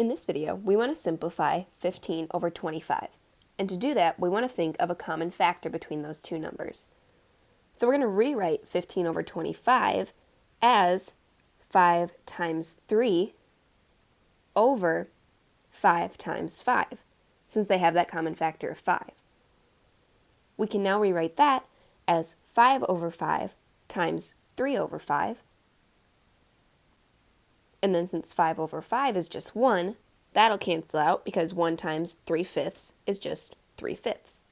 In this video, we want to simplify 15 over 25. And to do that, we want to think of a common factor between those two numbers. So we're going to rewrite 15 over 25 as 5 times 3 over 5 times 5, since they have that common factor of 5. We can now rewrite that as 5 over 5 times 3 over 5 and then since 5 over 5 is just 1, that'll cancel out because 1 times 3 fifths is just 3 fifths.